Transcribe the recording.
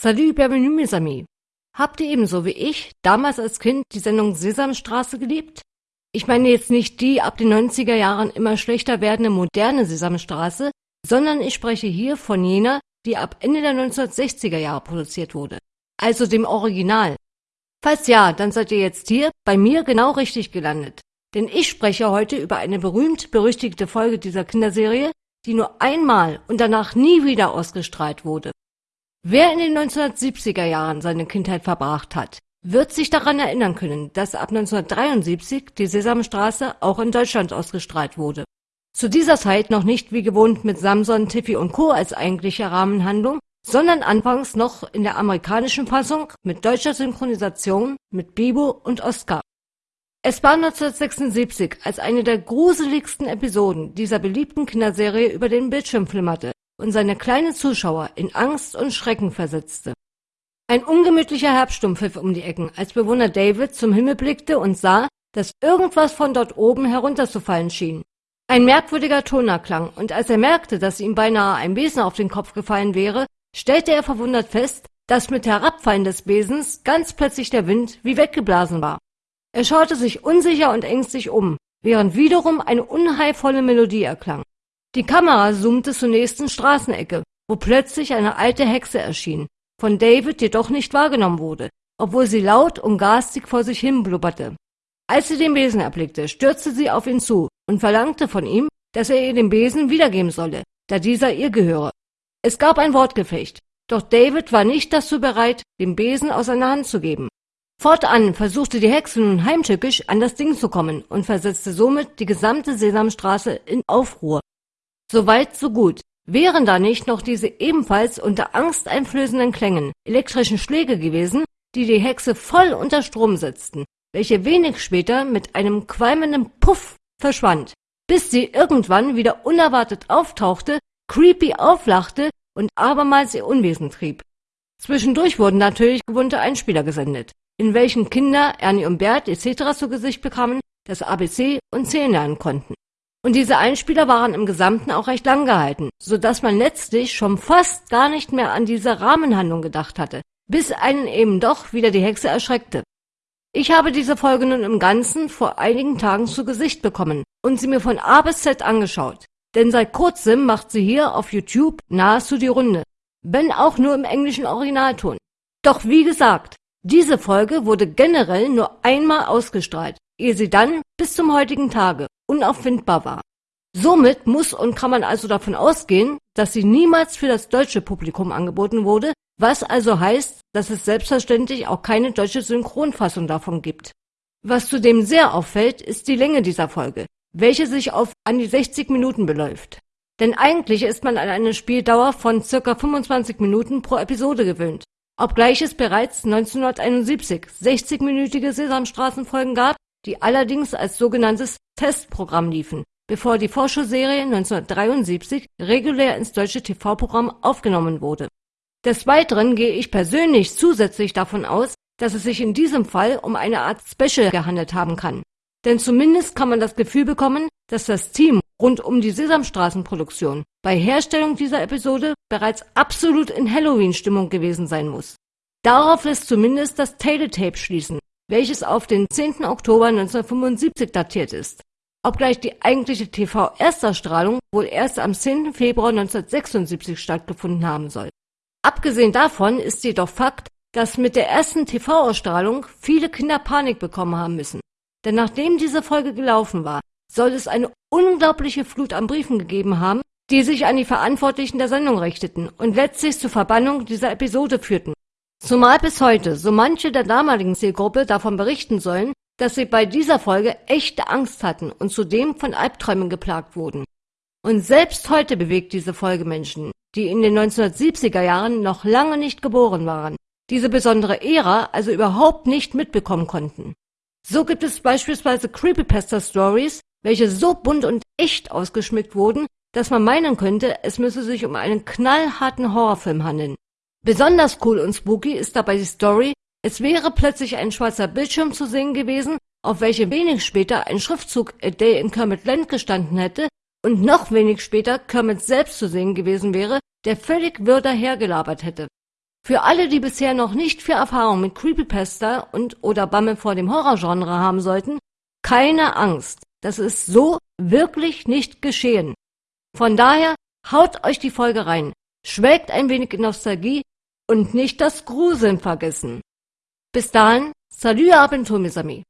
Salut, bienvenue, mes amis. Habt ihr ebenso wie ich damals als Kind die Sendung Sesamstraße geliebt? Ich meine jetzt nicht die ab den 90er Jahren immer schlechter werdende moderne Sesamstraße, sondern ich spreche hier von jener, die ab Ende der 1960er Jahre produziert wurde. Also dem Original. Falls ja, dann seid ihr jetzt hier bei mir genau richtig gelandet. Denn ich spreche heute über eine berühmt-berüchtigte Folge dieser Kinderserie, die nur einmal und danach nie wieder ausgestrahlt wurde. Wer in den 1970er Jahren seine Kindheit verbracht hat, wird sich daran erinnern können, dass ab 1973 die Sesamstraße auch in Deutschland ausgestrahlt wurde. Zu dieser Zeit noch nicht wie gewohnt mit Samson, Tiffy und Co. als eigentliche Rahmenhandlung, sondern anfangs noch in der amerikanischen Fassung mit deutscher Synchronisation mit Bibo und Oscar. Es war 1976, als eine der gruseligsten Episoden dieser beliebten Kinderserie über den Bildschirm flimmerte und seine kleinen Zuschauer in Angst und Schrecken versetzte. Ein ungemütlicher Herbststurm pfiff um die Ecken, als Bewohner David zum Himmel blickte und sah, dass irgendwas von dort oben herunterzufallen schien. Ein merkwürdiger Ton erklang, und als er merkte, dass ihm beinahe ein Besen auf den Kopf gefallen wäre, stellte er verwundert fest, dass mit Herabfallen des Besens ganz plötzlich der Wind wie weggeblasen war. Er schaute sich unsicher und ängstlich um, während wiederum eine unheilvolle Melodie erklang. Die Kamera zoomte zur nächsten Straßenecke, wo plötzlich eine alte Hexe erschien, von David jedoch nicht wahrgenommen wurde, obwohl sie laut und garstig vor sich hin blubberte. Als sie den Besen erblickte, stürzte sie auf ihn zu und verlangte von ihm, dass er ihr den Besen wiedergeben solle, da dieser ihr gehöre. Es gab ein Wortgefecht, doch David war nicht dazu bereit, den Besen aus seiner Hand zu geben. Fortan versuchte die Hexe nun heimtückisch an das Ding zu kommen und versetzte somit die gesamte Sesamstraße in Aufruhr. Soweit, so gut. Wären da nicht noch diese ebenfalls unter angsteinflößenden Klängen elektrischen Schläge gewesen, die die Hexe voll unter Strom setzten, welche wenig später mit einem qualmenden Puff verschwand, bis sie irgendwann wieder unerwartet auftauchte, creepy auflachte und abermals ihr Unwesen trieb. Zwischendurch wurden natürlich gewohnte Einspieler gesendet, in welchen Kinder, Ernie und Bert etc. zu Gesicht bekamen, das ABC und Zählen lernen konnten. Und diese Einspieler waren im Gesamten auch recht lang gehalten, so dass man letztlich schon fast gar nicht mehr an diese Rahmenhandlung gedacht hatte, bis einen eben doch wieder die Hexe erschreckte. Ich habe diese Folge nun im Ganzen vor einigen Tagen zu Gesicht bekommen und sie mir von A bis Z angeschaut. Denn seit kurzem macht sie hier auf YouTube nahezu die Runde, wenn auch nur im englischen Originalton. Doch wie gesagt, diese Folge wurde generell nur einmal ausgestrahlt, ehe sie dann bis zum heutigen Tage unauffindbar war. Somit muss und kann man also davon ausgehen, dass sie niemals für das deutsche Publikum angeboten wurde, was also heißt, dass es selbstverständlich auch keine deutsche Synchronfassung davon gibt. Was zudem sehr auffällt, ist die Länge dieser Folge, welche sich auf an die 60 Minuten beläuft. Denn eigentlich ist man an eine Spieldauer von circa 25 Minuten pro Episode gewöhnt. Obgleich es bereits 1971 60-minütige Sesamstraßenfolgen gab, die allerdings als sogenanntes Testprogramm liefen, bevor die Vorschauserie 1973 regulär ins deutsche TV-Programm aufgenommen wurde. Des Weiteren gehe ich persönlich zusätzlich davon aus, dass es sich in diesem Fall um eine Art Special gehandelt haben kann. Denn zumindest kann man das Gefühl bekommen, dass das Team rund um die Sesamstraßenproduktion bei Herstellung dieser Episode bereits absolut in Halloween-Stimmung gewesen sein muss. Darauf lässt zumindest das Teletape schließen, welches auf den 10. Oktober 1975 datiert ist. Obgleich die eigentliche TV-Ersterstrahlung wohl erst am 10. Februar 1976 stattgefunden haben soll. Abgesehen davon ist jedoch Fakt, dass mit der ersten TV-Ausstrahlung viele Kinder Panik bekommen haben müssen. Denn nachdem diese Folge gelaufen war, soll es eine unglaubliche Flut an Briefen gegeben haben, die sich an die Verantwortlichen der Sendung richteten und letztlich zur Verbannung dieser Episode führten. Zumal bis heute so manche der damaligen Zielgruppe davon berichten sollen, dass sie bei dieser Folge echte Angst hatten und zudem von Albträumen geplagt wurden. Und selbst heute bewegt diese Folge Menschen, die in den 1970er Jahren noch lange nicht geboren waren, diese besondere Ära also überhaupt nicht mitbekommen konnten. So gibt es beispielsweise Creepypasta-Stories, welche so bunt und echt ausgeschmückt wurden, dass man meinen könnte, es müsse sich um einen knallharten Horrorfilm handeln. Besonders cool und spooky ist dabei die Story, es wäre plötzlich ein schwarzer Bildschirm zu sehen gewesen, auf welche wenig später ein Schriftzug A Day in Kermit Land gestanden hätte und noch wenig später Kermit selbst zu sehen gewesen wäre, der völlig wirr dahergelabert hätte. Für alle, die bisher noch nicht viel Erfahrung mit Creepypasta und oder Bammel vor dem Horrorgenre haben sollten, keine Angst. Das ist so wirklich nicht geschehen. Von daher haut euch die Folge rein, schwelgt ein wenig in Nostalgie und nicht das Gruseln vergessen. Bis dahin, salut Abentur, mes amis.